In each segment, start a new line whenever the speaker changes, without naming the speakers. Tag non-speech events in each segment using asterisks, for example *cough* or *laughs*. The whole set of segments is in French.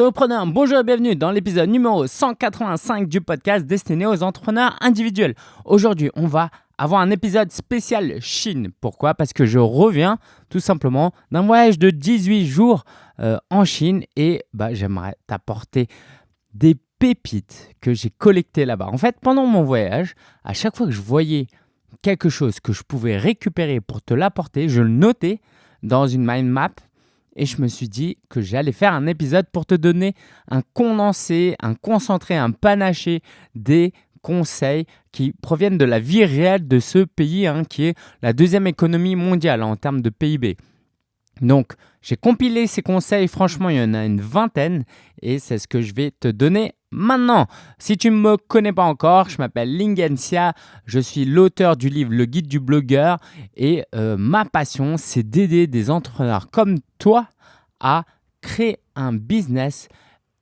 un bonjour et bienvenue dans l'épisode numéro 185 du podcast destiné aux entrepreneurs individuels. Aujourd'hui, on va avoir un épisode spécial Chine. Pourquoi? Parce que je reviens tout simplement d'un voyage de 18 jours euh, en Chine et bah, j'aimerais t'apporter des pépites que j'ai collectées là-bas. En fait, pendant mon voyage, à chaque fois que je voyais quelque chose que je pouvais récupérer pour te l'apporter, je le notais dans une mind map et je me suis dit que j'allais faire un épisode pour te donner un condensé, un concentré, un panaché des conseils qui proviennent de la vie réelle de ce pays hein, qui est la deuxième économie mondiale en termes de PIB. Donc, j'ai compilé ces conseils, franchement, il y en a une vingtaine et c'est ce que je vais te donner maintenant. Si tu ne me connais pas encore, je m'appelle Lingencia, je suis l'auteur du livre Le guide du blogueur et euh, ma passion, c'est d'aider des entrepreneurs comme toi à créer un business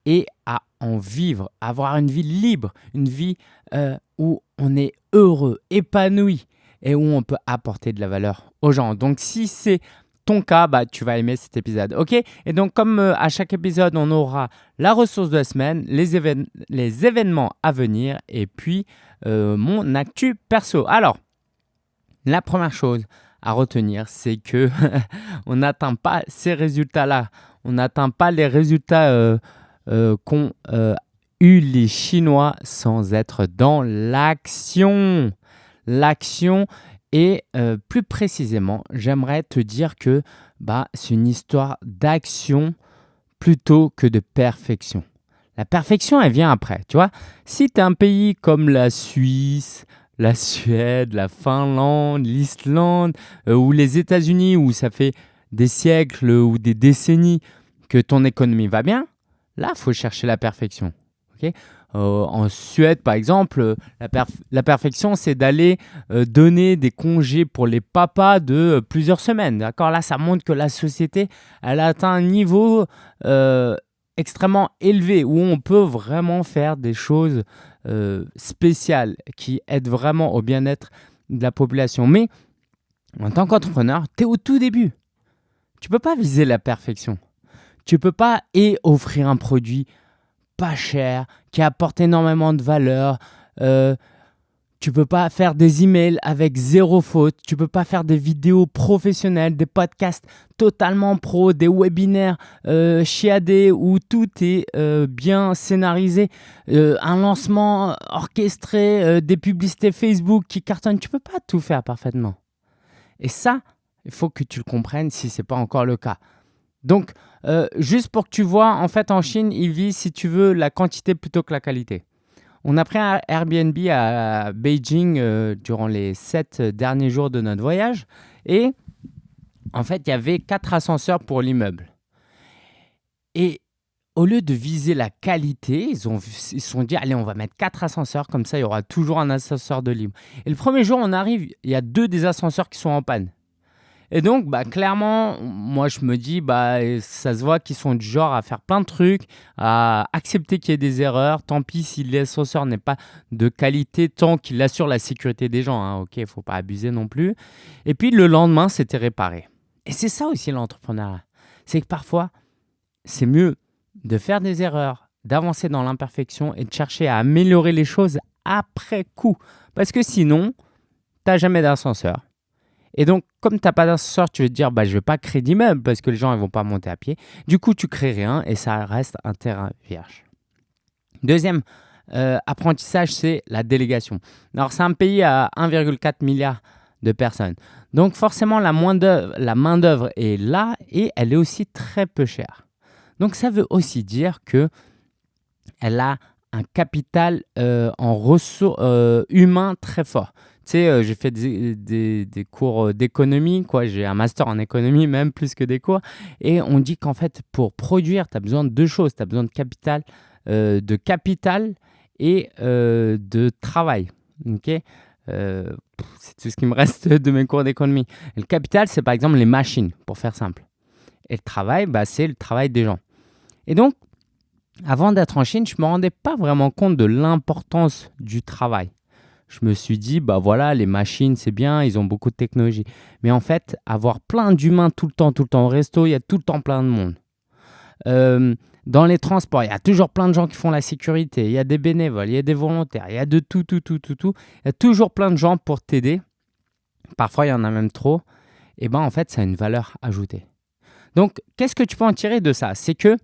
et à en vivre, avoir une vie libre, une vie euh, où on est heureux, épanoui et où on peut apporter de la valeur aux gens. Donc si c'est ton cas, bah, tu vas aimer cet épisode. Ok? Et donc, comme euh, à chaque épisode, on aura la ressource de la semaine, les, événements à venir et puis euh, mon actu perso. Alors, la première chose à retenir, c'est que *laughs* on n'atteint pas ces résultats-là. On n'atteint pas les résultats euh, qu'ont eu les Chinois sans être dans l'action. L'action, et euh, plus précisément, j'aimerais te dire que bah, c'est une histoire d'action plutôt que de perfection. La perfection, elle vient après. Tu vois, si tu es un pays comme la Suisse, la Suède, la Finlande, l'Islande euh, ou les États-Unis où ça fait des siècles ou des décennies que ton économie va bien, là, il faut chercher la perfection. ok? Euh, en Suède, par exemple, la, perfection, c'est d'aller euh, donner des congés pour les papas de euh, plusieurs semaines. D'accord? Là, ça montre que la société, elle a atteint un niveau extrêmement élevé où on peut vraiment faire des choses spéciales qui aident vraiment au bien-être de la population. Mais en tant qu'entrepreneur, tu es au tout début. Tu ne peux pas viser la perfection. Tu ne peux pas et offrir un produit pas cher, qui apporte énormément de valeur. Euh, tu peux pas faire des emails avec zéro faute. Tu peux pas faire des vidéos professionnelles, des podcasts totalement pro, des webinaires euh, chiadés où tout est euh, bien scénarisé, un lancement orchestré, des publicités Facebook qui cartonnent. Tu peux pas tout faire parfaitement. Et ça, il faut que tu le comprennes si ce n'est pas encore le cas. Donc, euh, juste pour que tu vois, en fait, en Chine, ils visent, si tu veux, la quantité plutôt que la qualité. On a pris un Airbnb à Beijing euh, durant les sept derniers jours de notre voyage. Et en fait, il y avait quatre ascenseurs pour l'immeuble. Et au lieu de viser la qualité, ils ont ils sont dit allez, on va mettre quatre ascenseurs, comme ça il y aura toujours un ascenseur de libre. Et le premier jour, on arrive, il y a deux des ascenseurs qui sont en panne. Et donc, bah, clairement, moi, je me dis, bah, ça se voit qu'ils sont du genre à faire plein de trucs, à accepter qu'il y ait des erreurs. Tant pis si l'ascenseur n'est pas de qualité, tant qu'il assure la sécurité des gens. Hein. Ok, il faut pas abuser non plus. Et puis, le lendemain, c'était réparé. Et c'est ça aussi l'entrepreneuriat. C'est que parfois, c'est mieux de faire des erreurs, d'avancer dans l'imperfection et de chercher à améliorer les choses après coup. Parce que sinon, tu n'as jamais d'ascenseur et donc, comme tu n'as pas d'ascenseur, tu veux te dire, bah, je ne vais pas créer d'immeuble parce que les gens ne vont pas monter à pied. Du coup, tu crées rien et ça reste un terrain vierge. Deuxième euh, apprentissage, c'est la délégation. Alors, c'est un pays à 1,4 milliard de personnes. Donc, forcément, la main-d'œuvre est là et elle est aussi très peu chère. Donc, ça veut aussi dire que elle a un capital euh, en ressources euh, très fort. Tu sais, euh, j'ai fait des, cours euh, d'économie, quoi. J'ai un master en économie, même plus que des cours. Et on dit qu'en fait, pour produire, tu as besoin de deux choses. Tu as besoin de capital, euh, de capital et de travail. Ok? C'est tout ce qui me reste de mes cours d'économie. Le capital, c'est par exemple les machines, pour faire simple. Et le travail, bah, c'est le travail des gens. Et donc, avant d'être en Chine, je ne me rendais pas vraiment compte de l'importance du travail je me suis dit, bah voilà, les machines, c'est bien, ils ont beaucoup de technologie. Mais en fait, avoir plein d'humains tout le temps, tout le temps au resto, il y a tout le temps plein de monde. euh, dans les transports, il y a toujours plein de gens qui font la sécurité, il y a des bénévoles, il y a des volontaires, il y a de tout, tout, tout, tout, tout. Il y a toujours plein de gens pour t'aider. Parfois, il y en a même trop. Et bien, en fait, ça a une valeur ajoutée. Donc, qu'est-ce que tu peux en tirer de ça? C'est que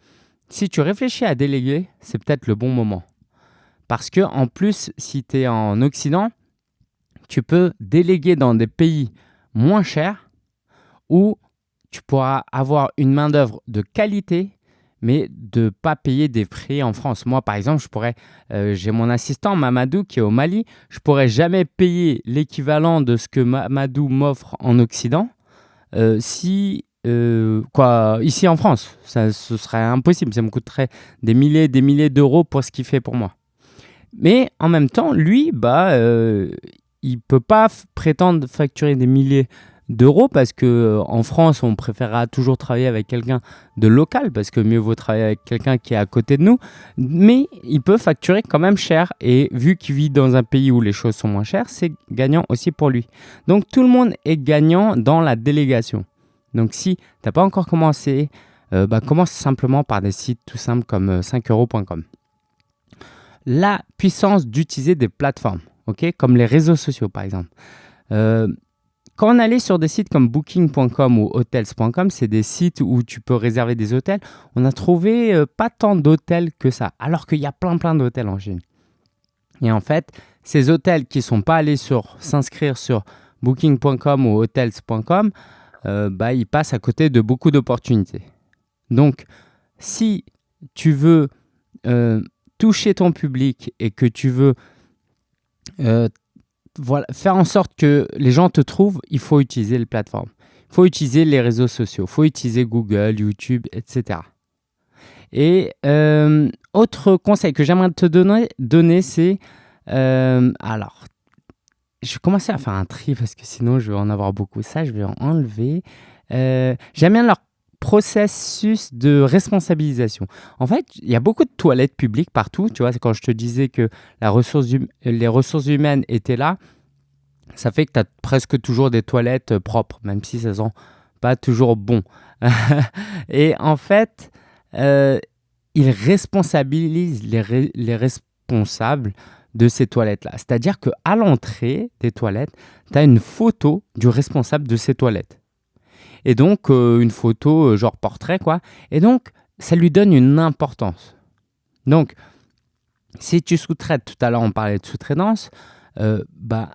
si tu réfléchis à déléguer, c'est peut-être le bon moment. Parce que en plus, si tu es en Occident, tu peux déléguer dans des pays moins chers où tu pourras avoir une main-d'œuvre de qualité, mais de ne pas payer des frais en France. Moi, par exemple, je pourrais, euh, j'ai mon assistant Mamadou qui est au Mali, je pourrais jamais payer l'équivalent de ce que Mamadou m'offre en Occident euh, si euh, quoi, ici en France, ça, ce serait impossible. Ça me coûterait des milliers des milliers d'euros pour ce qu'il fait pour moi. Mais en même temps, lui, bah, euh, il peut pas prétendre facturer des milliers d'euros parce que euh, en France, on préférera toujours travailler avec quelqu'un de local parce que mieux vaut travailler avec quelqu'un qui est à côté de nous. Mais il peut facturer quand même cher et vu qu'il vit dans un pays où les choses sont moins chères, c'est gagnant aussi pour lui. Donc tout le monde est gagnant dans la délégation. Donc si tu n'as pas encore commencé, euh, bah, commence simplement par des sites tout simples comme 5euros.com. Euh, La puissance d'utiliser des plateformes, comme les réseaux sociaux par exemple. Euh, quand on allait sur des sites comme booking.com ou hotels.com, c'est des sites où tu peux réserver des hôtels, on a trouvé pas tant d'hôtels que ça, alors qu'il y a plein plein d'hôtels en Chine. Et en fait, ces hôtels qui ne sont pas allés s'inscrire sur booking.com ou hotels.com, euh, bah, il passe à côté de beaucoup d'opportunités. Donc, si tu veux euh, toucher ton public et que tu veux euh, faire en sorte que les gens te trouvent, il faut utiliser les plateformes. Il faut utiliser les réseaux sociaux, il faut utiliser Google, YouTube, etc. Et autre conseil que j'aimerais te donner, c'est alors je vais commencer à faire un tri parce que sinon je vais en avoir beaucoup. Ça, je vais en enlever. Euh, j'aime bien leur processus de responsabilisation. En fait, il y a beaucoup de toilettes publiques partout. Tu vois, quand je te disais que la ressource hum, les ressources humaines étaient là, ça fait que tu as presque toujours des toilettes euh, propres, même si ça sent pas toujours bon. *laughs* Et en fait, euh, ils responsabilisent les, les responsables de ces toilettes-là. C'est-à-dire qu'à l'entrée des toilettes, tu as une photo du responsable de ces toilettes. Et donc, euh, une photo euh, genre portrait, quoi. Et donc, ça lui donne une importance. Donc, si tu sous-traites, tout à l'heure on parlait de sous-traitance, euh, bah,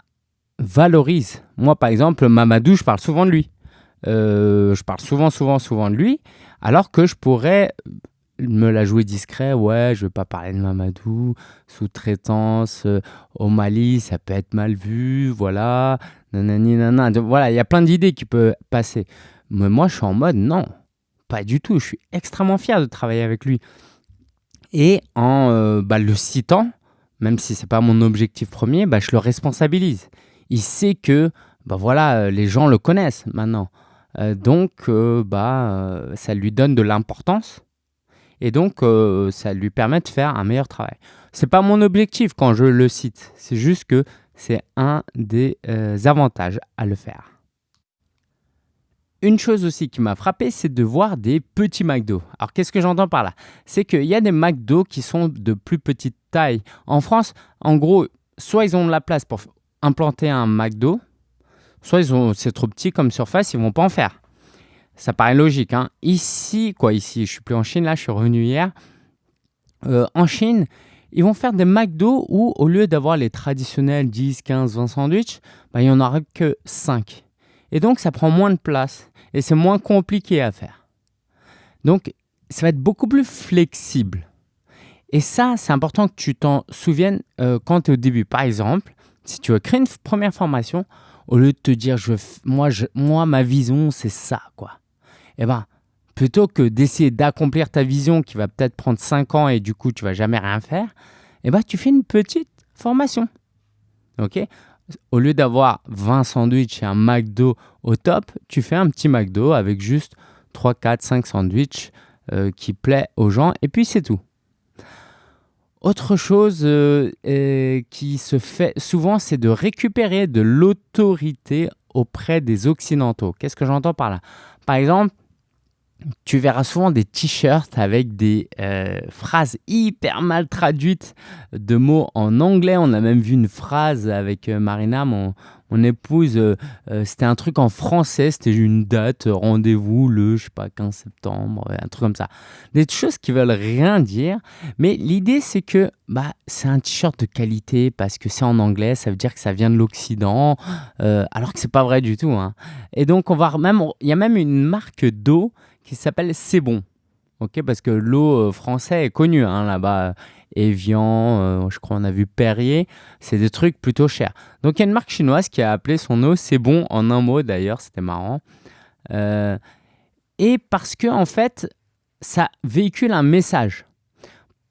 valorise. Moi, par exemple, Mamadou, je parle souvent de lui. je parle souvent, souvent, souvent de lui, alors que je pourrais me la jouer discret, ouais, je vais pas parler de Mamadou, sous-traitance au Mali, ça peut être mal vu, voilà, nanani, nanana. Voilà, il y a plein d'idées qui peuvent passer. Mais moi, je suis en mode, non, pas du tout. Je suis extrêmement fier de travailler avec lui. Et en euh, bah, le citant, même si c'est pas mon objectif premier, bah, je le responsabilise. Il sait que, bah voilà, euh, les gens le connaissent maintenant. donc, bah, ça lui donne de l'importance et donc euh, ça lui permet de faire un meilleur travail. Ce n'est pas mon objectif quand je le cite, c'est juste que c'est un des euh, avantages à le faire. Une chose aussi qui m'a frappé, c'est de voir des petits McDo. Alors qu'est-ce que j'entends par là? C'est qu'il y a des McDo qui sont de plus petite taille. En France, en gros, soit ils ont de la place pour implanter un McDo, soit ils c'est trop petit comme surface, ils vont pas en faire. Ça paraît logique. Hein. Ici, quoi, ici, je suis plus en Chine, là, je suis revenu hier. Euh, en Chine, ils vont faire des McDo où, au lieu d'avoir les traditionnels 10, 15, 20 sandwichs, bah, il n'y en aura que 5. Et donc, ça prend moins de place et c'est moins compliqué à faire. Donc, ça va être beaucoup plus flexible. Et ça, c'est important que tu t'en souviennes euh, quand tu es au début. Par exemple, si tu veux créer une première formation, au lieu de te dire, je, moi, moi, ma vision, c'est ça, quoi eh ben, plutôt que d'essayer d'accomplir ta vision qui va peut-être prendre 5 ans et du coup tu vas jamais rien faire, eh ben, tu fais une petite formation. Ok? Au lieu d'avoir 20 sandwichs et un McDo au top, tu fais un petit McDo avec juste 3, 4, 5 sandwichs qui plaît aux gens et puis c'est tout. Autre chose euh, qui se fait souvent, c'est de récupérer de l'autorité auprès des Occidentaux. Qu'est-ce que j'entends par là? Par exemple, tu verras souvent des t-shirts avec des euh, phrases hyper mal traduites de mots en anglais. On a même vu une phrase avec euh, Marina, mon, mon épouse, euh, c'était un truc en français, c'était une date, rendez-vous le, je sais pas, 15 septembre, un truc comme ça. Des choses qui veulent rien dire, mais l'idée c'est que bah, c'est un t-shirt de qualité parce que c'est en anglais, ça veut dire que ça vient de l'Occident, alors que c'est pas vrai du tout. Hein. Et donc on va même, il y a même une marque d'eau qui s'appelle C'est bon. ok parce que l'eau euh, français est connue hein, là-bas. Evian, euh, je crois on a vu Perrier, c'est des trucs plutôt chers. Donc il y a une marque chinoise qui a appelé son eau C'est bon en un mot d'ailleurs, c'était marrant. Euh, et parce que en fait, ça véhicule un message.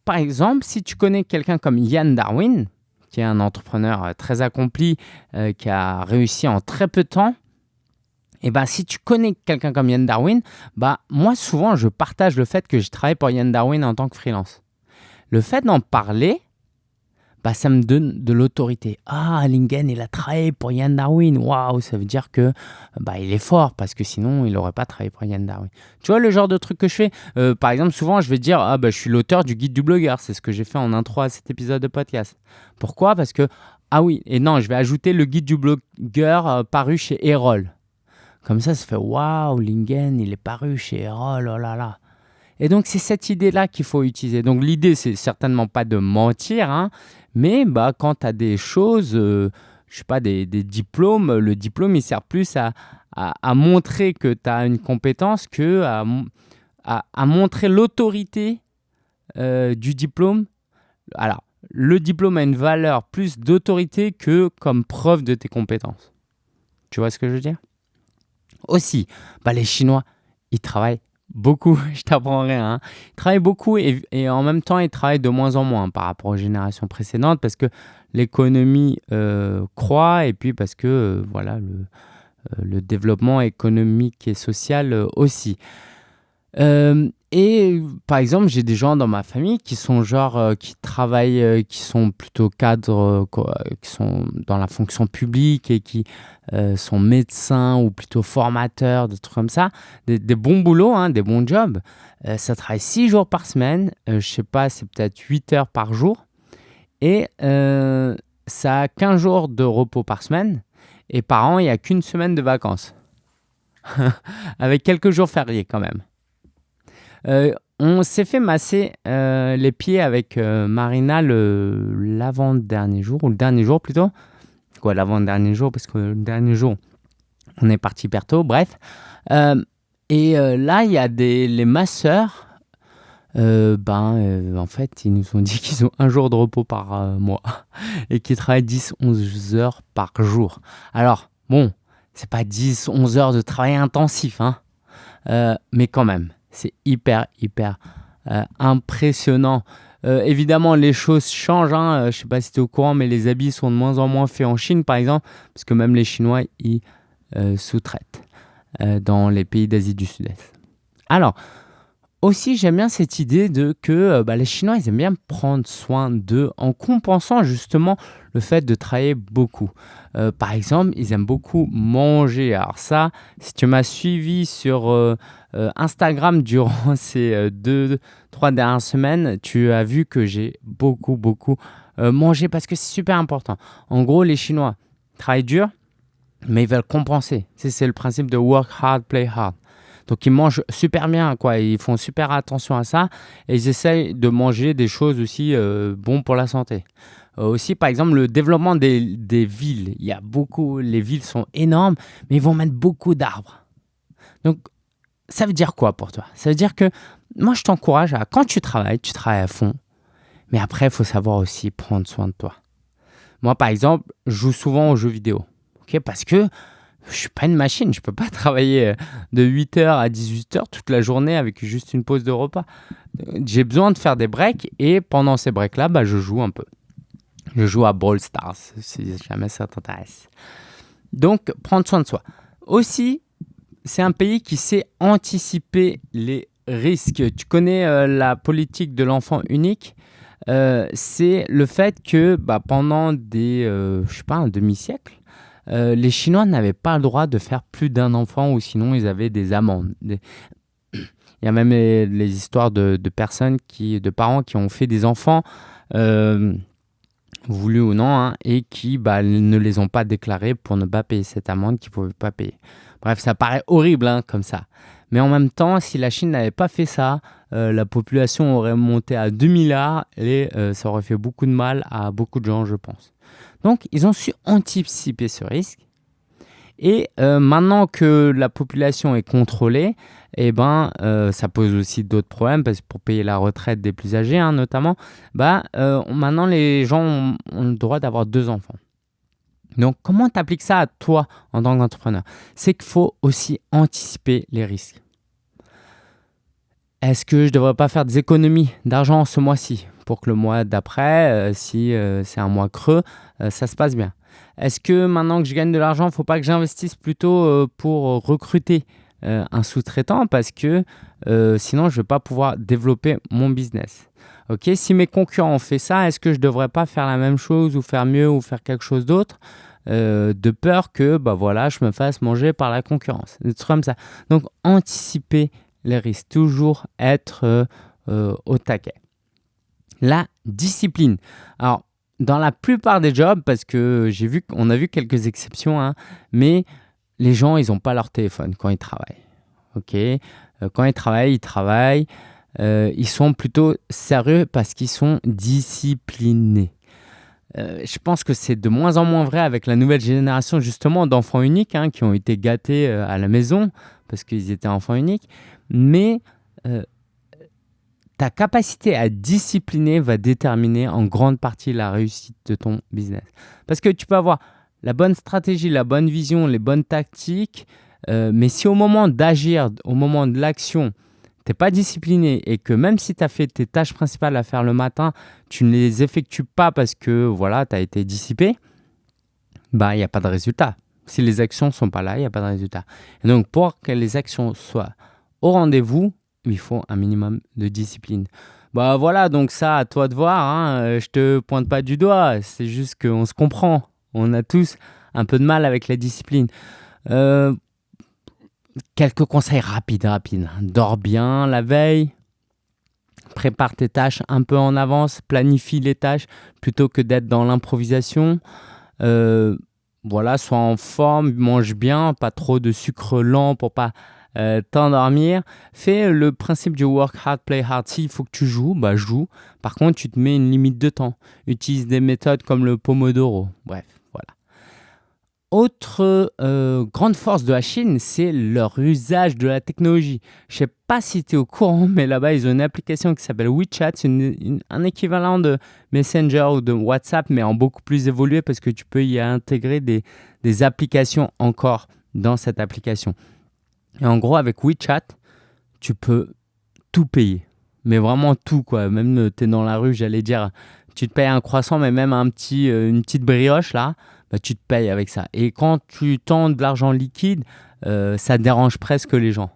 Par exemple, si tu connais quelqu'un comme Yann Darwin, qui est un entrepreneur très accompli, qui a réussi en très peu de temps, et bah, si tu connais quelqu'un comme Yann Darwin, bah, moi souvent je partage le fait que je travaille pour Yann Darwin en tant que freelance. Le fait d'en parler, bah, ça me donne de l'autorité. Ah, Lingen, il a travaillé pour Yann Darwin. Waouh, ça veut dire que bah, il est fort parce que sinon, il n'aurait pas travaillé pour Yann Darwin. Tu vois le genre de truc que je fais? Euh, Par exemple, souvent, je vais dire ah, bah, je suis l'auteur du guide du blogueur. C'est ce que j'ai fait en intro à cet épisode de podcast. Pourquoi? Parce que, ah oui, et non, je vais ajouter le guide du blogueur euh, paru chez Erol. Comme ça, ça fait waouh, Lingen, il est paru chez oh. Et donc, c'est cette idée-là qu'il faut utiliser. Donc, l'idée, c'est certainement pas de mentir, hein, mais bah, quand tu as des choses, euh, je sais pas, des, diplômes, le diplôme, il sert plus à, à, montrer que tu as une compétence que à, à montrer l'autorité euh, du diplôme. Alors, le diplôme a une valeur plus d'autorité que comme preuve de tes compétences. Tu vois ce que je veux dire? Aussi, bah, les Chinois, ils travaillent beaucoup, *laughs* je t'apprends rien. Hein. Ils travaillent beaucoup et, en même temps, ils travaillent de moins en moins par rapport aux générations précédentes parce que l'économie euh, croît et puis parce que euh, voilà, euh, le, développement économique et social aussi. Et par exemple, j'ai des gens dans ma famille qui sont genre, euh, qui travaillent, euh, qui sont plutôt cadres, euh, qui sont dans la fonction publique et qui sont médecins ou plutôt formateurs, des trucs comme ça. Des, bons boulots, hein, des bons jobs. ça travaille 6 jours par semaine. je sais pas, c'est peut-être 8 heures par jour. Et ça a 15 jours de repos par semaine. Et par an, il n'y a qu'une semaine de vacances. *laughs* Avec quelques jours fériés quand même. Euh, on s'est fait masser euh, les pieds avec euh, Marina l'avant-dernier jour, ou le dernier jour plutôt. Quoi, l'avant-dernier jour, parce que le dernier jour, on est parti hyper tôt, bref. et là, il y a des, les masseurs. ben, en fait, ils nous ont dit qu'ils ont un jour de repos par mois *laughs* et qu'ils travaillent 10-11 heures par jour. Alors, bon, c'est pas 10-11 heures de travail intensif, hein, mais quand même. C'est hyper, hyper euh, impressionnant. Euh, évidemment, les choses changent. Hein. Euh, je ne sais pas si tu es au courant, mais les habits sont de moins en moins faits en Chine, par exemple, parce que même les Chinois, ils sous-traitent dans les pays d'Asie du Sud-Est. Alors, aussi, j'aime bien cette idée de que bah, les Chinois, ils aiment bien prendre soin d'eux en compensant justement le fait de travailler beaucoup. par exemple, ils aiment beaucoup manger. Alors ça, si tu m'as suivi sur euh, Instagram durant *laughs* ces euh, deux, trois dernières semaines, tu as vu que j'ai beaucoup, beaucoup euh, mangé parce que c'est super important. En gros, les Chinois travaillent dur, mais ils veulent compenser. C'est le principe de work hard, play hard. Donc ils mangent super bien, quoi. Ils font super attention à ça et ils essayent de manger des choses aussi euh, bonnes pour la santé. aussi, par exemple, le développement des, des, villes. Il y a beaucoup, les villes sont énormes, mais ils vont mettre beaucoup d'arbres. Donc ça veut dire quoi pour toi? Ça veut dire que moi, je t'encourage à, quand tu travailles, tu travailles à fond. Mais après, il faut savoir aussi prendre soin de toi. Moi, par exemple, je joue souvent aux jeux vidéo. parce que je suis pas une machine. Je peux pas *laughs* travailler euh, de 8h à 18h toute la journée avec juste une pause de repas. J'ai besoin de faire des breaks et pendant ces breaks-là, bah, je joue un peu. Je joue à Brawl Stars si jamais ça t'intéresse. Donc, prendre soin de soi. Aussi, c'est un pays qui sait anticiper les risques. Tu connais euh, la politique de l'enfant unique? Euh, C'est le fait que bah, pendant des, euh, sais pas, un demi-siècle, les Chinois n'avaient pas le droit de faire plus d'un enfant ou sinon ils avaient des amendes. *clears throat* Il y a même les, histoires de, personnes, qui, de parents qui ont fait des enfants, euh, voulus ou non, hein, et qui bah, ne les ont pas déclarés pour ne pas payer cette amende qu'ils ne pouvaient pas payer. Bref, ça paraît horrible hein, comme ça. Mais en même temps, si la Chine n'avait pas fait ça, euh, la population aurait monté à 2 milliards et euh, ça aurait fait beaucoup de mal à beaucoup de gens, je pense. Donc, ils ont su anticiper ce risque. Et euh, maintenant que la population est contrôlée, eh ben, ça pose aussi d'autres problèmes parce que pour payer la retraite des plus âgés, hein, notamment, bah, maintenant les gens ont, ont le droit d'avoir deux enfants. Donc, comment tu appliques ça à toi en tant qu'entrepreneur? C'est qu'il faut aussi anticiper les risques. Est-ce que je ne devrais pas faire des économies d'argent ce mois-ci pour que le mois d'après, euh, si euh, c'est un mois creux, euh, ça se passe bien? Est-ce que maintenant que je gagne de l'argent, il ne faut pas que j'investisse plutôt pour recruter un sous-traitant parce que sinon je ne vais pas pouvoir développer mon business? Ok, si mes concurrents ont fait ça, est-ce que je devrais pas faire la même chose ou faire mieux ou faire quelque chose d'autre de peur que bah voilà, je me fasse manger par la concurrence. Des trucs comme. Donc, anticiper les risques, toujours être euh, euh, au taquet. La discipline. Alors, dans la plupart des jobs, parce que j'ai vu qu'on a vu quelques exceptions, hein, mais les gens, ils n'ont pas leur téléphone quand ils travaillent. Ok, euh, quand ils travaillent, ils travaillent. Ils sont plutôt sérieux parce qu'ils sont disciplinés. je pense que c'est de moins en moins vrai avec la nouvelle génération justement d'enfants uniques hein, qui ont été gâtés à la maison parce qu'ils étaient enfants uniques mais euh, ta capacité à discipliner va déterminer en grande partie la réussite de ton business. Parce que tu peux avoir la bonne stratégie, la bonne vision, les bonnes tactiques, euh, mais si au moment d'agir, au moment de l'action, tu n'es pas discipliné et que même si tu as fait tes tâches principales à faire le matin, tu ne les effectues pas parce que voilà, tu as été dissipé, bah il n'y a pas de résultat. Si les actions ne sont pas là, il n'y a pas de résultat. Et donc pour que les actions soient au rendez-vous, il faut un minimum de discipline. Bah voilà, donc ça, à toi de voir. Hein. Euh, je te pointe pas du doigt, c'est juste qu'on se comprend. On a tous un peu de mal avec la discipline. Euh, quelques conseils rapides, rapides. Dors bien la veille. Prépare tes tâches un peu en avance. Planifie les tâches plutôt que d'être dans l'improvisation. Euh, voilà, sois en forme, mange bien, pas trop de sucre lent pour pas euh, t'endormir. Fais le principe du work hard, play hard. S'il faut que tu joues, bah joue. Par contre, tu te mets une limite de temps. Utilise des méthodes comme le Pomodoro. Bref. Autre euh, grande force de la Chine, c'est leur usage de la technologie. Je sais pas si tu es au courant, mais là-bas, ils ont une application qui s'appelle WeChat. C'est un équivalent de Messenger ou de WhatsApp, mais en beaucoup plus évolué parce que tu peux y intégrer des, des applications encore dans cette application. Et en gros, avec WeChat, tu peux tout payer. Mais vraiment tout, quoi. Même euh, tu es dans la rue, j'allais dire, tu te payes un croissant, mais même un petit, euh, une petite brioche, là, bah, tu te payes avec ça. Et quand tu tends de l'argent liquide, euh, ça dérange presque les gens.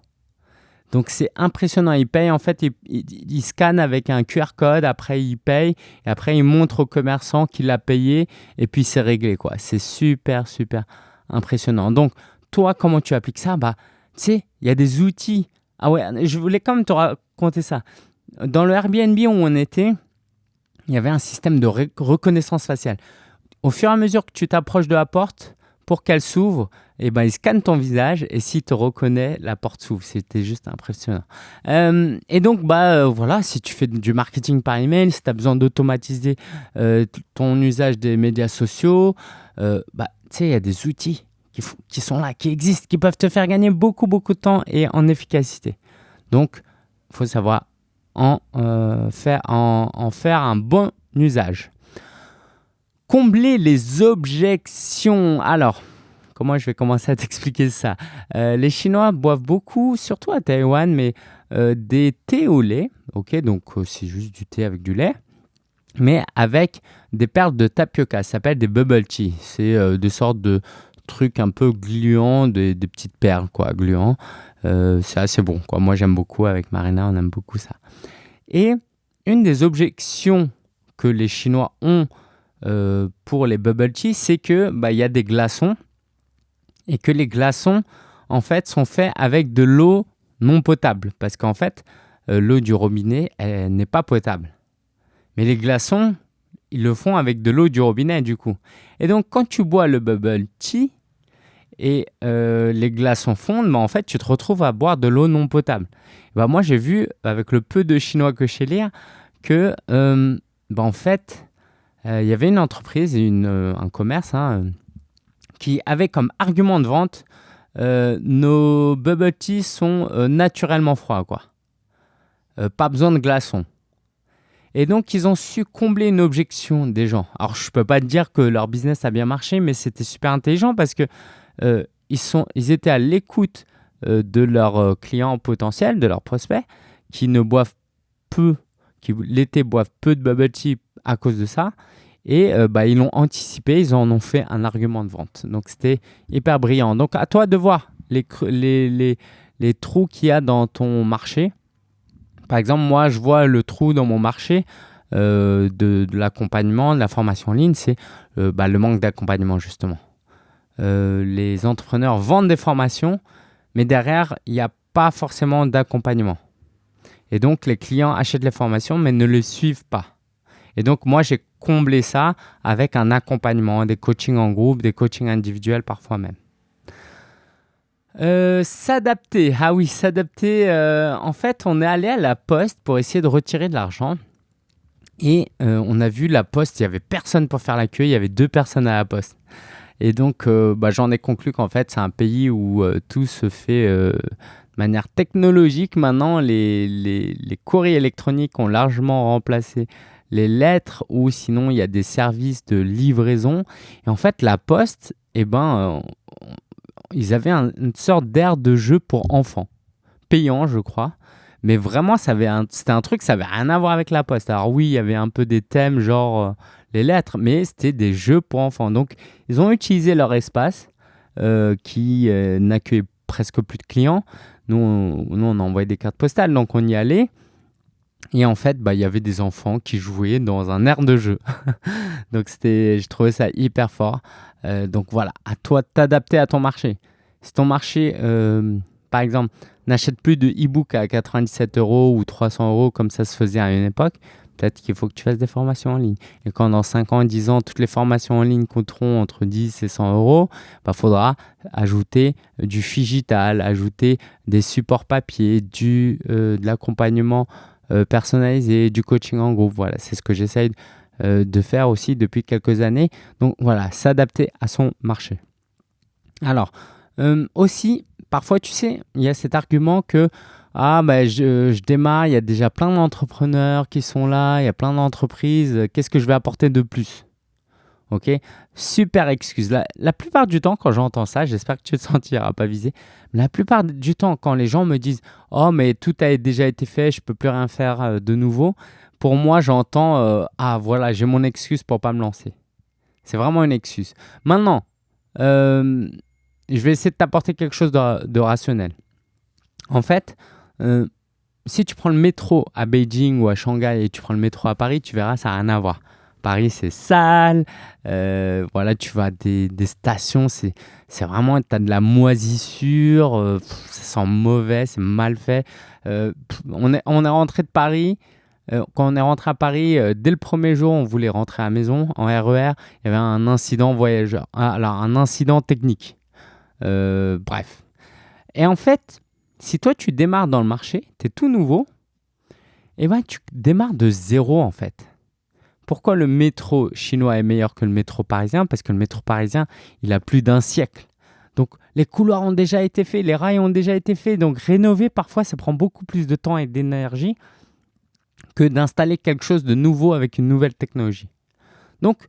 Donc c'est impressionnant. Ils payent, en fait, ils, scannent avec un QR code, après ils payent, et après ils montrent au commerçant qu'il a payé, et puis c'est réglé, quoi. C'est super, super impressionnant. Donc, toi, comment tu appliques ça? Bah, tu sais, il y a des outils. Ah ouais, je voulais quand même te raconter ça. Dans le Airbnb où on était, il y avait un système de reconnaissance faciale. Au fur et à mesure que tu t'approches de la porte, pour qu'elle s'ouvre, eh ben, il scanne ton visage et s'il te reconnaît, la porte s'ouvre. C'était juste impressionnant. Euh, et donc, bah, euh, voilà, si tu fais du marketing par email, si tu as besoin d'automatiser euh, ton usage des médias sociaux, bah, tu sais, il y a des outils qui, sont là, qui existent, qui peuvent te faire gagner beaucoup, beaucoup de temps et en efficacité. Donc, il faut savoir en, faire, en, faire un bon usage. Combler les objections. Alors, comment je vais commencer à *laughs* t'expliquer ça? Euh, Les Chinois boivent beaucoup, surtout à Taïwan, mais euh, des thés au lait. Ok, donc c'est juste du thé avec du lait mais avec des perles de tapioca. Ça s'appelle des bubble tea. C'est des sortes de, trucs un peu gluants, des, petites perles, quoi, gluants. Euh, c'est assez bon, quoi. Moi, j'aime beaucoup. Avec Marina, on aime beaucoup ça. Et une des objections que les Chinois ont euh, pour les bubble tea, c'est que bah, il y a des glaçons et que les glaçons, en fait, sont faits avec de l'eau non potable parce qu'en fait, euh, l'eau du robinet, n'est pas potable. Mais les glaçons, ils le font avec de l'eau du robinet du coup. Et donc quand tu bois le bubble tea et euh, les glaçons fondent, bah, en fait tu te retrouves à boire de l'eau non potable. Bah, moi j'ai vu avec le peu de chinois que je sais lire que bah, en fait il y avait une entreprise, une, un commerce hein, qui avait comme argument de vente nos bubble tea sont naturellement froids quoi. pas besoin de glaçons. Et donc, ils ont su combler une objection des gens. Alors, je ne peux pas te dire que leur business a bien marché, mais c'était super intelligent parce que euh, ils, étaient à l'écoute euh, de leurs euh, clients potentiels, de leurs prospects, qui ne boivent peu, qui l'été boivent peu de bubble tea à cause de ça. Et bah, ils l'ont anticipé, ils en ont fait un argument de vente. Donc, c'était hyper brillant. Donc, à toi de voir les, les, les, les trous qu'il y a dans ton marché par exemple, moi, je vois le trou dans mon marché euh, de, l'accompagnement, de la formation en ligne, c'est euh, bah, le manque d'accompagnement, justement. Euh, les entrepreneurs vendent des formations, mais derrière, il n'y a pas forcément d'accompagnement. Et donc, les clients achètent les formations, mais ne les suivent pas. Et donc, moi, j'ai comblé ça avec un accompagnement, des coachings en groupe, des coachings individuels parfois même. Euh, s'adapter. Ah oui, s'adapter. Euh, en fait, on est allé à la poste pour essayer de retirer de l'argent. Et euh, on a vu la poste, il n'y avait personne pour faire la queue, il y avait deux personnes à la poste. Et donc, bah, j'en ai conclu qu'en fait, c'est un pays où tout se fait de manière technologique. Maintenant, les, les, courriers électroniques ont largement remplacé les lettres ou sinon, il y a des services de livraison. Et en fait, la poste, eh ben, ils avaient une sorte d'air de jeu pour enfants, payant, je crois. Mais vraiment, c'était un, truc, ça avait rien à voir avec la poste. Alors oui, il y avait un peu des thèmes, genre euh, les lettres, mais c'était des jeux pour enfants. Donc, ils ont utilisé leur espace euh, qui euh, n'accueillait presque plus de clients. Nous on, nous, on envoyé des cartes postales, donc on y allait. Et en fait, bah, il y avait des enfants qui jouaient dans un air de jeu. *laughs* donc, je trouvais ça hyper fort. Euh, donc voilà, à toi de t'adapter à ton marché. Si ton marché, euh, par exemple, n'achète plus de e-book à 97 euros ou 300 euros comme ça se faisait à une époque, peut-être qu'il faut que tu fasses des formations en ligne. Et quand dans 5 ans, 10 ans, toutes les formations en ligne coûteront entre 10 et 100 euros, il bah, faudra ajouter du digital, ajouter des supports papier, du, euh, de l'accompagnement personnalisé, du coaching en groupe. Voilà, c'est ce que j'essaye euh, de faire aussi depuis quelques années. Donc voilà, s'adapter à son marché. Alors, euh, aussi, parfois, tu sais, il y a cet argument que ah, ben, je, je, démarre, il y a déjà plein d'entrepreneurs qui sont là, il y a plein d'entreprises, qu'est-ce que je vais apporter de plus? Ok? Super excuse. La, la, plupart du temps, quand j'entends ça, j'espère que tu te *laughs* sentiras pas visé. la plupart du temps, quand les gens me disent Oh, mais tout a déjà été fait, je peux plus rien faire euh, de nouveau, pour moi, j'entends euh, Ah, voilà, j'ai mon excuse pour pas me lancer. C'est vraiment une excuse. Maintenant, euh, je vais essayer de t'apporter quelque chose de, rationnel. En fait, euh, si tu prends le métro à Beijing ou à Shanghai et tu prends le métro à Paris, tu verras, ça n'a rien à voir. Paris, c'est sale. voilà, tu vas à des, stations, c'est vraiment, tu as de la moisissure, ça sent mauvais, c'est mal fait. on, est, on est rentré de Paris, euh, quand on est rentré à Paris, euh, dès le premier jour, on voulait rentrer à la maison en RER. Il y avait un incident voyageur, ah, alors un incident technique. Euh, bref. Et en fait, si toi tu démarres dans le marché, tu es tout nouveau, eh ben tu démarres de zéro en fait. Pourquoi le métro chinois est meilleur que le métro parisien? Parce que le métro parisien, il a plus d'un siècle. Donc les couloirs ont déjà été faits, les rails ont déjà été faits. Donc rénover, parfois, ça prend beaucoup plus de temps et d'énergie que d'installer quelque chose de nouveau avec une nouvelle technologie. Donc,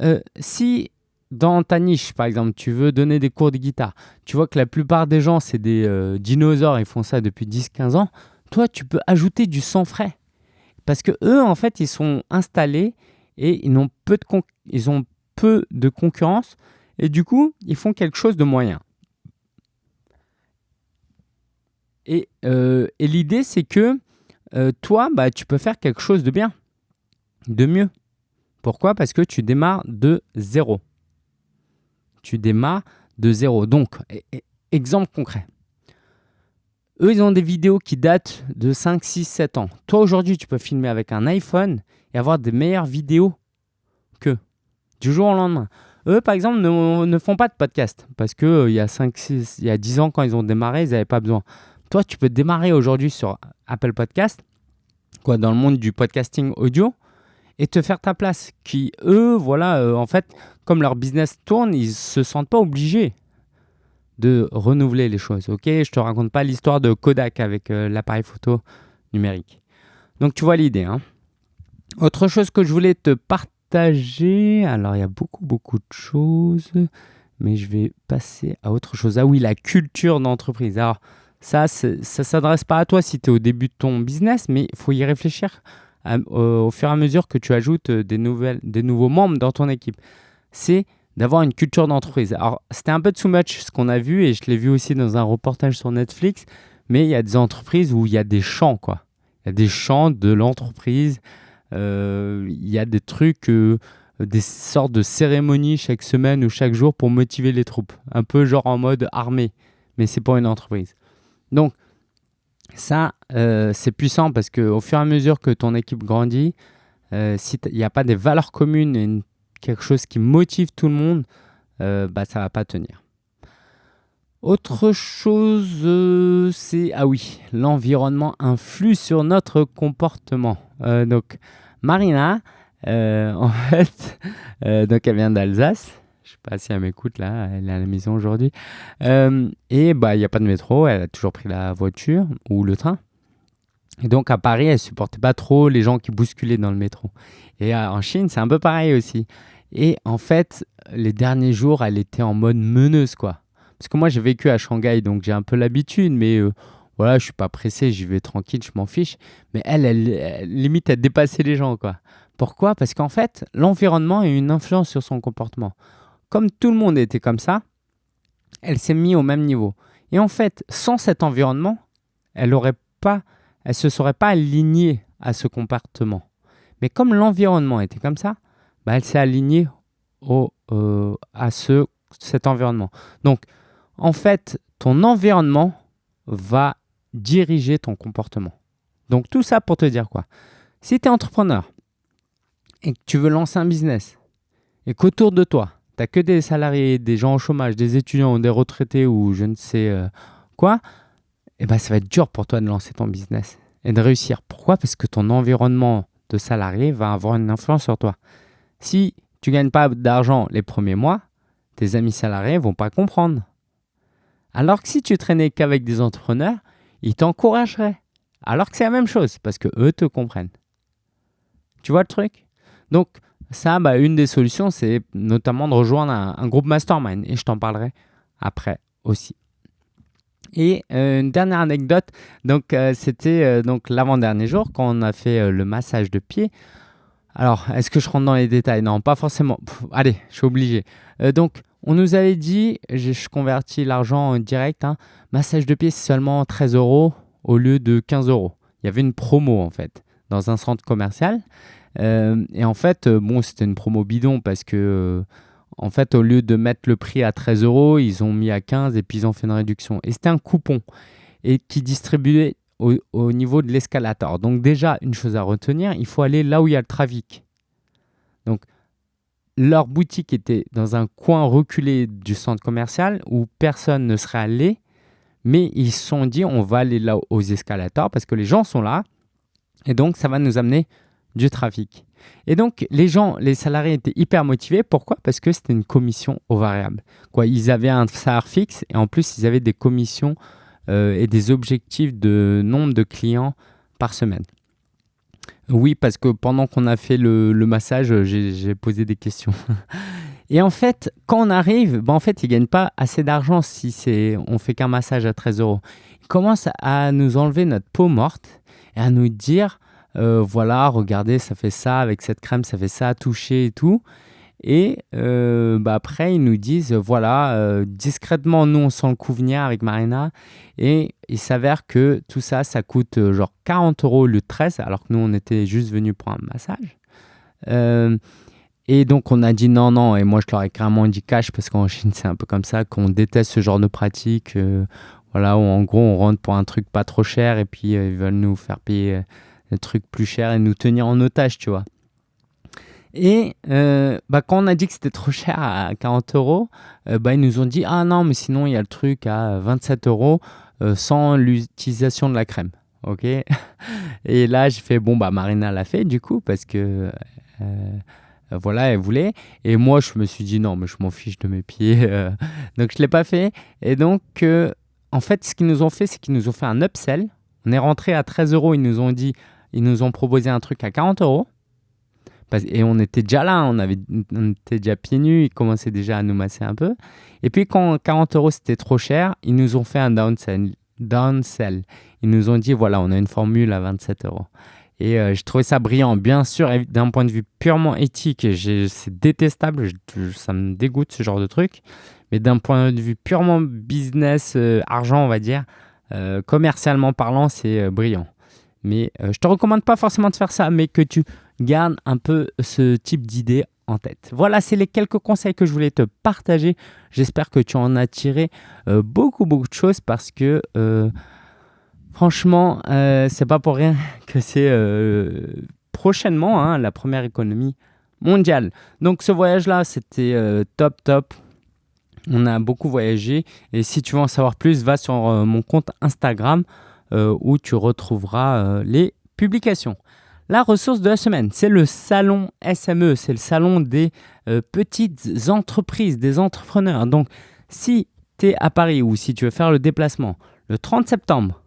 euh, si dans ta niche, par exemple, tu veux donner des cours de guitare, tu vois que la plupart des gens, c'est des euh, dinosaures, ils font ça depuis 10-15 ans, toi, tu peux ajouter du sang frais. Parce que eux, en fait, ils sont installés et ils, ont peu de concurrence et du coup, ils font quelque chose de moyen. Et, euh, l'idée, c'est que euh, toi, bah, tu peux faire quelque chose de bien, de mieux. Pourquoi? Parce que tu démarres de zéro. Tu démarres de zéro. Donc, e, e, exemple concret. Eux, ils ont des vidéos qui datent de 5, 6, 7 ans. Toi, aujourd'hui, tu peux filmer avec un iPhone et avoir des meilleures vidéos que du jour au lendemain. Eux, par exemple, ne, font pas de podcast parce qu'il il y a 5, 6, il y a 10 ans, quand ils ont démarré, ils n'avaient pas besoin. Toi, tu peux démarrer aujourd'hui sur Apple Podcast, quoi, dans le monde du podcasting audio, et te faire ta place. Qui, eux, voilà, euh, en fait, comme leur business tourne, ils se sentent pas obligés de renouveler les choses. Ok, je te raconte pas l'histoire de Kodak avec euh, l'appareil photo numérique. Donc tu vois l'idée. Hein. Autre chose que je voulais te partager alors, il y a beaucoup, beaucoup de choses, mais je vais passer à autre chose. Ah oui, la culture d'entreprise. Alors, ça, ça s'adresse pas à toi si tu es au début de ton business, mais il faut y réfléchir au, fur et à mesure que tu ajoutes des, nouvelles, des nouveaux membres dans ton équipe. C'est d'avoir une culture d'entreprise. Alors, c'était un peu too much ce qu'on a vu, et je l'ai vu aussi dans un reportage sur Netflix, mais il y a des entreprises où il y a des champs, quoi. Il y a des champs de l'entreprise euh, il y a des trucs, euh, des sortes de cérémonies chaque semaine ou chaque jour pour motiver les troupes. Un peu genre en mode armée, mais c'est pour une entreprise. Donc, ça, euh, c'est puissant parce qu'au fur et à mesure que ton équipe grandit, s'il n'y a pas des valeurs communes et quelque chose qui motive tout le monde, bah, ça ne va pas tenir. Autre chose, c'est ah oui, l'environnement influe sur notre comportement. donc, Marina, euh, *laughs* en fait, euh, donc elle vient d'Alsace. Je sais pas si elle m'écoute là, elle est à la maison aujourd'hui. Euh, et bah il n'y a pas de métro, elle a toujours pris la voiture ou le train. Et donc à Paris, elle supportait pas trop les gens qui bousculaient dans le métro. Et en Chine, c'est un peu pareil aussi. Et en fait, les derniers jours, elle était en mode meneuse quoi. Parce que moi j'ai vécu à Shanghai, donc j'ai un peu l'habitude, mais voilà, je suis pas pressé, j'y vais tranquille, je m'en fiche. Mais elle, elle, limite à dépasser les gens, quoi. Pourquoi? Parce qu'en fait, l'environnement a une influence sur son comportement. Comme tout le monde était comme ça, elle s'est mise au même niveau. Et en fait, sans cet environnement, elle aurait pas, elle se serait pas alignée à ce comportement. Mais comme l'environnement était comme ça, bah, elle s'est alignée euh, à ce, cet environnement. Donc, en fait, ton environnement va diriger ton comportement. Donc tout ça pour te dire quoi? Si tu es entrepreneur et que tu veux lancer un business et qu'autour de toi, que des salariés, des gens au chômage, des étudiants des retraités ou je ne sais euh, quoi, eh ben, ça va être dur pour toi de lancer ton business et de réussir. Pourquoi? Parce que ton environnement de salarié va avoir une influence sur toi. Si tu ne gagnes pas d'argent les premiers mois, tes amis salariés vont pas comprendre. Alors que si tu traînais qu'avec des entrepreneurs, ils t'encourageraient. Alors que c'est la même chose, parce que eux te comprennent. Tu vois le truc? Donc, ça, bah, une des solutions, c'est notamment de rejoindre un, groupe mastermind. Et je t'en parlerai après aussi. Et euh, une dernière anecdote, donc euh, c'était euh, donc l'avant-dernier jour quand on a fait le massage de pied. Alors, est-ce que je rentre dans les détails? Non, pas forcément. allez, je suis obligé. donc, on nous avait dit, je, convertis l'argent en direct, hein, massage de pied c'est seulement 13 euros au lieu de 15 euros. Il y avait une promo en fait dans un centre commercial. Euh, et en fait, euh, bon, c'était une promo bidon parce que, euh, en fait, au lieu de mettre le prix à 13 euros, ils ont mis à 15 et puis ils ont fait une réduction. Et c'était un coupon et qui distribuait au, au niveau de l'escalator. Donc déjà, une chose à retenir, il faut aller là où il y a le trafic. Donc, leur boutique était dans un coin reculé du centre commercial où personne ne serait allé, mais ils se sont dit on va aller là aux escalators parce que les gens sont là et donc ça va nous amener du trafic. Et donc les gens, les salariés étaient hyper motivés. Pourquoi? Parce que c'était une commission au variable. Quoi, ils avaient un salaire fixe et en plus ils avaient des commissions euh, et des objectifs de nombre de clients par semaine. Oui, parce que pendant qu'on a fait le, massage, j'ai posé des questions. *laughs* Et en fait, quand on arrive, ben en fait, ils ne gagnent pas assez d'argent si on fait qu'un massage à 13 euros. Ils commencent à nous enlever notre peau morte et à nous dire, euh, voilà, regardez, ça fait ça, avec cette crème, ça fait ça, toucher et tout. Et euh, bah après, ils nous disent, voilà, euh, discrètement, nous, on sent le coup venir avec Marina. Et il s'avère que tout ça, ça coûte genre 40 euros le 13, alors que nous, on était juste venus pour un massage. et donc, on a dit non, non. Et moi, je leur ai carrément dit cash, parce qu'en Chine, c'est un peu comme ça, qu'on déteste ce genre de pratique. Voilà, où en gros, on rentre pour un truc pas trop cher et puis ils veulent nous faire payer un truc plus cher et nous tenir en otage, tu vois. Et bah, quand on a dit que c'était trop cher à 40 euros, bah, ils nous ont dit Ah non, mais sinon il y a le truc à 27 euros sans l'utilisation de la crème. Ok? *laughs* Et là, j'ai fait Bon, bah Marina l'a fait du coup parce que voilà, elle voulait. Et moi, je me suis dit Non, mais je m'en fiche de mes pieds. *laughs* donc, je ne l'ai pas fait. Et donc, en fait, ce qu'ils nous ont fait, c'est qu'ils nous ont fait un upsell. On est rentré à 13 euros. Ils nous ont dit Ils nous ont proposé un truc à 40 euros. Et on était déjà là, on, avait, était déjà pieds nus, ils commençaient déjà à nous masser un peu. Et puis quand 40 euros c'était trop cher, ils nous ont fait un downsell. downsell. Ils nous ont dit voilà, on a une formule à 27 euros. Et euh, je trouvais ça brillant. Bien sûr, d'un point de vue purement éthique, c'est détestable, ça me dégoûte ce genre de truc. Mais d'un point de vue purement business, euh, argent, on va dire, euh, commercialement parlant, c'est brillant. Mais je te recommande pas forcément de faire ça, mais que tu garde un peu ce type d'idée en tête. Voilà, c'est les quelques conseils que je voulais te partager. J'espère que tu en as tiré euh, beaucoup, beaucoup de choses parce que euh, franchement, euh, c'est pas pour rien *laughs* que c'est euh, prochainement hein, la première économie mondiale. Donc ce voyage-là, c'était top, top. On a beaucoup voyagé et si tu veux en savoir plus, va sur mon compte Instagram où tu retrouveras les publications. La ressource de la semaine, c'est le salon SME, c'est le salon des euh, petites entreprises, des entrepreneurs. Donc, si tu es à Paris ou si tu veux faire le déplacement le 30 septembre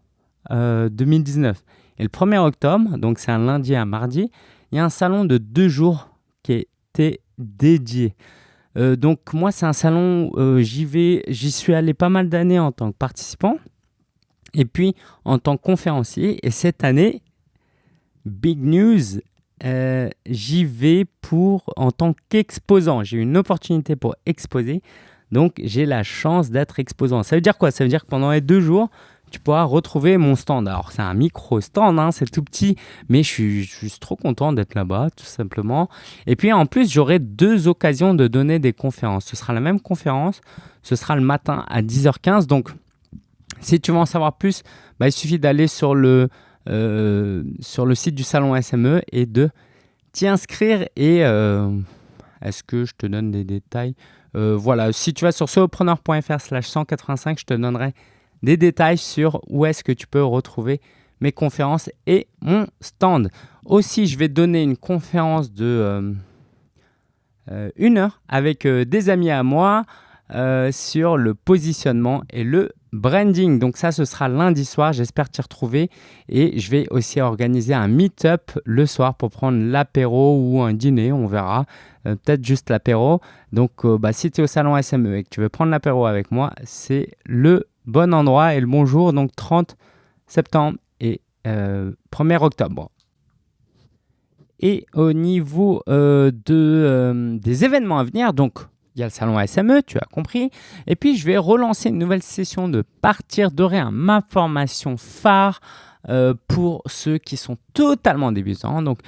2019 euh, et le 1er octobre, donc c'est un lundi à un mardi, il y a un salon de deux jours qui était dédié. Euh, donc moi, c'est un salon, j'y vais, j'y suis allé pas mal d'années en tant que participant et puis en tant que conférencier. Et cette année, Big news, euh, j'y vais pour en tant qu'exposant. J'ai une opportunité pour exposer, donc j'ai la chance d'être exposant. Ça veut dire quoi? Ça veut dire que pendant les deux jours, tu retrouver mon stand. Alors c'est un micro stand, hein, c'est tout petit, mais je suis juste trop content d'être là-bas, tout simplement. Et puis en plus, j'aurai deux occasions de donner des conférences. Ce sera la même conférence, ce sera le matin à 10h15. Donc si tu veux en savoir plus, bah, il suffit d'aller sur le euh, sur le site du salon SME et de t'y inscrire. Et euh, est-ce que je te donne des détails? Euh, Voilà, si tu vas sur solopreneur.fr slash 185, je te donnerai des détails sur où est-ce que tu peux retrouver mes conférences et mon stand. Aussi, je vais donner une conférence de une heure avec des amis à moi sur le positionnement et le branding. Donc ça, ce sera lundi soir. J'espère t'y retrouver. Et je vais aussi organiser un meet-up le soir pour prendre l'apéro ou un dîner. On verra. Euh, peut-être juste l'apéro. Donc euh, bah, si tu es au salon SME et que tu veux prendre l'apéro avec moi, c'est le bon endroit et le bon jour. Donc 30 septembre et 1er euh, octobre. Et au niveau de, des événements à venir, donc il y a le salon SME, tu as compris. Et puis, je vais relancer une nouvelle session de Partir de rien, ma formation phare euh, pour ceux qui sont totalement débutants. Donc,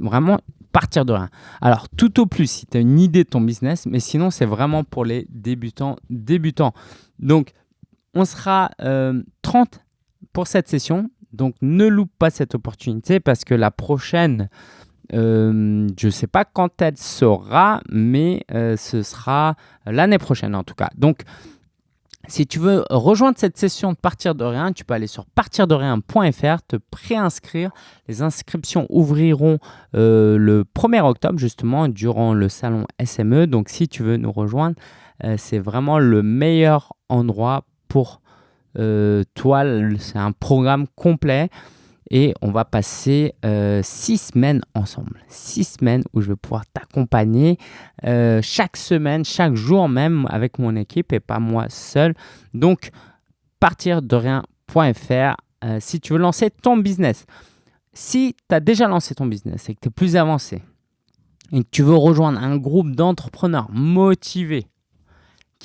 vraiment partir de rien. Alors, tout au plus si tu as une idée de ton business, mais sinon, c'est vraiment pour les débutants débutants. Donc, on sera 30 euh, pour cette session. Donc, ne loupe pas cette opportunité parce que la prochaine euh, je ne sais pas quand elle sera, mais euh, ce sera l'année prochaine en tout cas. Donc, si tu veux rejoindre cette session de Partir de rien, tu peux aller sur partirderien.fr, te préinscrire. Les inscriptions ouvriront le 1er octobre, justement, durant le salon SME. Donc, si tu veux nous rejoindre, c'est vraiment le meilleur endroit pour toi. C'est un programme complet et on va passer euh, six semaines ensemble. Six semaines où je vais pouvoir t'accompagner euh, chaque semaine, chaque jour même avec mon équipe et pas moi seul. Donc, partir de rien.fr euh, si tu veux lancer ton business. Si tu as déjà lancé ton business et que tu es plus avancé et que tu veux rejoindre un groupe d'entrepreneurs motivés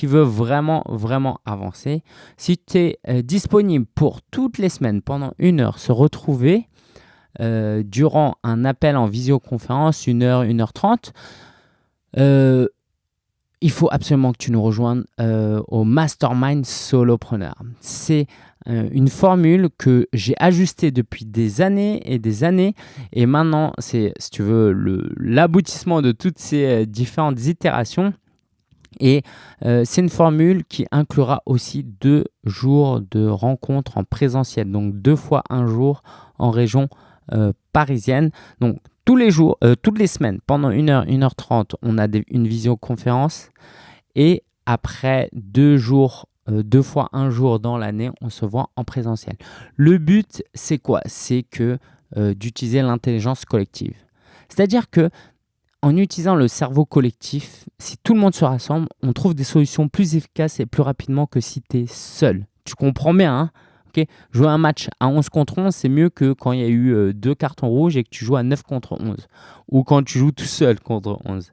qui veut vraiment, vraiment avancer, si tu es euh, disponible pour toutes les semaines, pendant une heure, se retrouver euh, durant un appel en visioconférence, une heure, une heure trente, euh, il faut absolument que tu nous rejoignes au Mastermind Solopreneur. C'est une formule que j'ai ajustée depuis des années et des années. Et maintenant, c'est, si tu veux, l'aboutissement de toutes ces différentes itérations. Et c'est une formule qui inclura aussi deux jours de rencontres en présentiel, donc deux fois un jour en région parisienne. Donc tous les jours, euh, toutes les semaines, pendant 1h, 1h30, on a une visioconférence. Et après deux jours, euh, deux fois un jour dans l'année, on se voit en présentiel. Le but, c'est quoi? C'est que euh, d'utiliser l'intelligence collective. C'est-à-dire que en utilisant le cerveau collectif, si tout le monde se rassemble, on trouve des solutions plus efficaces et plus rapidement que si tu es seul. Tu comprends bien, hein? Jouer un match à 11 contre 11, c'est mieux que quand il y a eu euh, deux cartons rouges et que tu joues à 9 contre 11. Ou quand tu joues tout seul contre 11.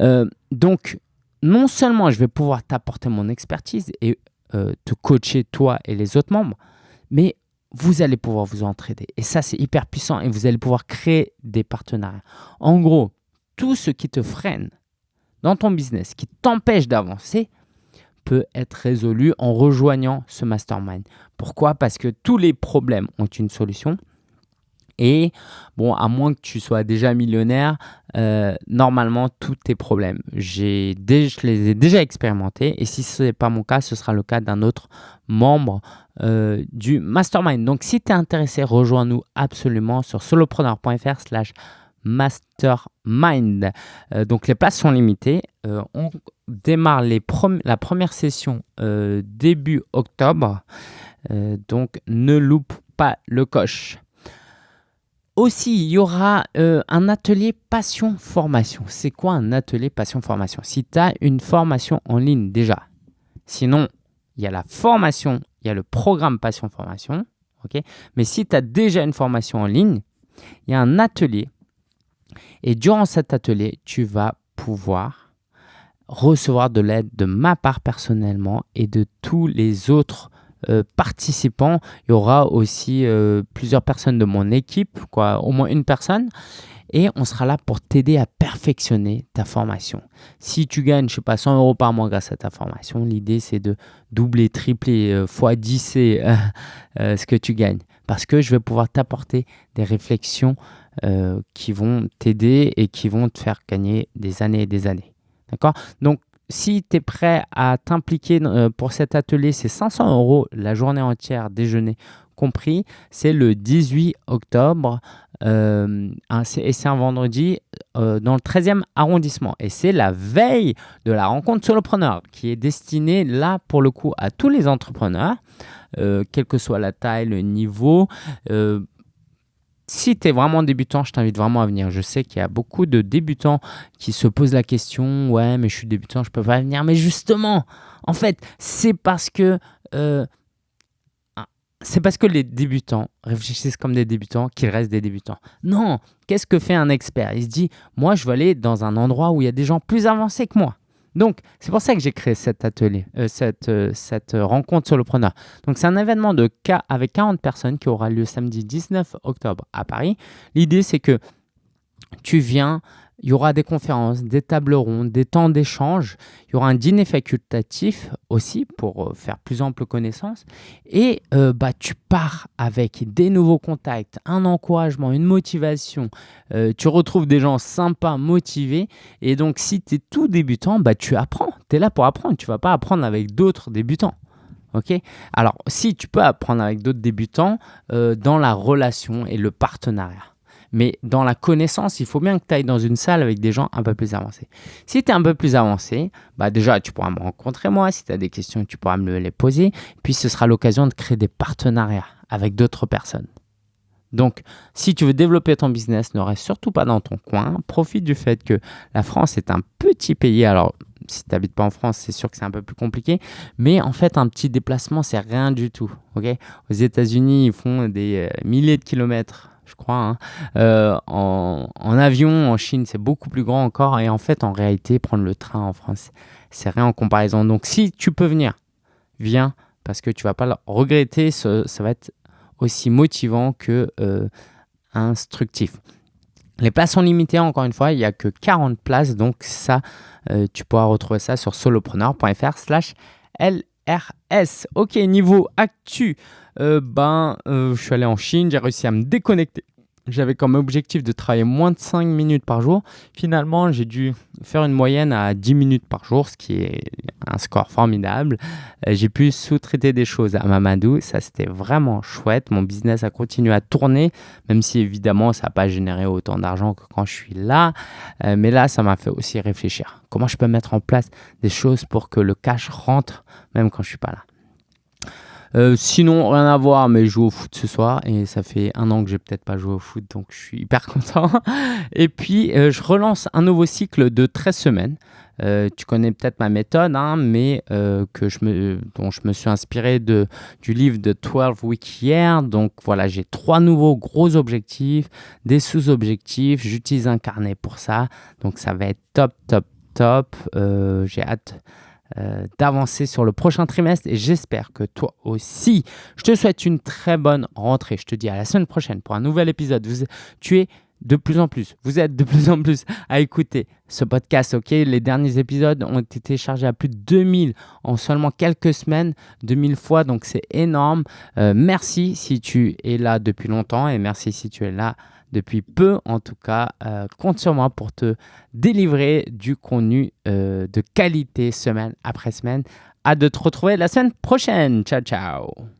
Euh, donc, non seulement je vais pouvoir t'apporter mon expertise et euh, te coacher toi et les autres membres, mais vous allez pouvoir vous entraider. Et ça, c'est hyper puissant et vous allez pouvoir créer des partenariats. En gros, tout ce qui te freine dans ton business, qui t'empêche d'avancer, peut être résolu en rejoignant ce mastermind. Pourquoi? Parce que tous les problèmes ont une solution. Et bon, à moins que tu sois déjà millionnaire, euh, normalement, tous tes problèmes, je les ai déjà expérimentés. Et si ce n'est pas mon cas, ce sera le cas d'un autre membre euh, du mastermind. Donc, si tu es intéressé, rejoins-nous absolument sur solopreneur.fr slash mastermind. Euh, donc, les places sont limitées. on démarre les la première session début octobre. Euh, donc ne loupe pas le coche. Aussi, il y aura euh, un atelier passion formation. C'est quoi un atelier passion formation Si tu as une formation en ligne déjà, sinon il y a la formation, il y a le programme passion formation. ok? Mais si tu as déjà une formation en ligne, il y a un atelier. Et durant cet atelier, tu vas pouvoir recevoir de l'aide de ma part personnellement et de tous les autres euh, participants. Il y aura aussi euh, plusieurs personnes de mon équipe, quoi, au moins une personne. Et on sera là pour t'aider à perfectionner ta formation. Si tu gagnes, je sais pas, 100 euros par mois grâce à ta formation, l'idée c'est de doubler, tripler, euh, fois 10 ce que tu gagnes. Parce que je vais pouvoir t'apporter des réflexions qui vont t'aider et qui vont te faire gagner des années et des années. D'accord? Donc, si tu es prêt à t'impliquer euh, pour cet atelier, c'est 500 euros la journée entière, déjeuner compris. C'est le 18 octobre euh, et c'est un vendredi euh, dans le 13e arrondissement. Et c'est la veille de la rencontre solopreneur qui est destinée là pour le coup à tous les entrepreneurs, quelle que soit la taille, le niveau si tu es vraiment débutant, je t'invite vraiment à venir. Je sais qu'il y a beaucoup de débutants qui se posent la question Ouais, mais je suis débutant, je peux pas venir. Mais justement, en fait, c'est parce que. Euh, c'est parce que les débutants réfléchissent comme des débutants qu'ils restent des débutants. Non, qu'est-ce que fait un expert? Il se dit, moi, je veux aller dans un endroit où il y a des gens plus avancés que moi. Donc, c'est pour ça que j'ai créé cet atelier, euh, cette, euh, cette rencontre solopreneur. Donc, c'est un événement de cas avec 40 personnes qui aura lieu samedi 19 octobre à Paris. L'idée, c'est que tu viens il y aura des conférences, des tables rondes, des temps d'échange. Il y aura un dîner facultatif aussi pour euh, faire plus ample connaissance. Et euh, bah, tu pars avec des nouveaux contacts, un encouragement, une motivation. Euh, tu retrouves des gens sympas, motivés. Et donc, si tu es tout débutant, bah, tu apprends. Tu es là pour apprendre. Tu ne vas pas apprendre avec d'autres débutants. Ok? Alors, si tu peux apprendre avec d'autres débutants dans la relation et le partenariat. Mais dans la connaissance, il faut bien que tu ailles dans une salle avec des gens un peu plus avancés. Si tu es un peu plus avancé, bah déjà, tu pourras me rencontrer moi. Si tu as des questions, tu pourras me les poser. Puis ce sera l'occasion de créer des partenariats avec d'autres personnes. Donc, si tu veux développer ton business, ne reste surtout pas dans ton coin. Profite du fait que la France est un petit pays. Alors, si tu n'habites pas en France, c'est sûr que c'est un peu plus compliqué. Mais en fait, un petit déplacement, c'est rien du tout. Aux États-Unis, ils font des euh, milliers de kilomètres je crois. Hein. Euh, en, avion, en Chine, c'est beaucoup plus grand encore. Et en fait, en réalité, prendre le train en France, c'est rien en comparaison. Donc, si tu peux venir, viens parce que tu vas pas le regretter. Ça, va être aussi motivant que euh, instructif. Les places sont limitées, encore une fois, il n'y a que 40 places, donc ça, euh, tu pourras retrouver ça sur solopreneur.fr slash LRS. Ok, niveau actu, euh, ben, euh, je suis allé en Chine, j'ai réussi à me déconnecter j'avais comme objectif de travailler moins de 5 minutes par jour. Finalement, j'ai dû faire une moyenne à 10 minutes par jour, ce qui est un score formidable. Euh, j'ai pu sous-traiter des choses à Mamadou. Ça, c'était vraiment chouette. Mon business a continué à tourner, même si évidemment, ça n'a pas généré autant d'argent que quand je suis là. Euh, mais là, ça m'a fait aussi réfléchir. Comment je peux mettre en place des choses pour que le cash rentre, même quand je ne suis pas là? Euh, sinon, rien à voir, mais je joue au foot ce soir et ça fait un an que j'ai peut-être pas joué au foot, donc je suis hyper *laughs* content. Et puis, euh, je relance un nouveau cycle de 13 semaines. Euh, tu connais peut-être ma méthode, hein, mais que je me, dont je me suis inspiré de, du livre de 12 Week Year. Donc voilà, j'ai trois nouveaux gros objectifs, des sous-objectifs. J'utilise un carnet pour ça. Donc ça va être top, top, top. j'ai hâte euh, d'avancer sur le prochain trimestre et j'espère que toi aussi. Je te souhaite une très bonne rentrée. Je te dis à la semaine prochaine pour un nouvel épisode. tu es de plus en plus, vous êtes de plus en plus à écouter ce podcast, ok? Les derniers épisodes ont été téléchargés à plus de 2000 en seulement quelques semaines, 2000 fois, donc c'est énorme. Euh, merci si tu es là depuis longtemps et merci si tu es là depuis peu. En tout cas, euh, compte sur moi pour te délivrer du contenu euh, de qualité semaine après semaine. Hâte de te retrouver la semaine prochaine. Ciao, ciao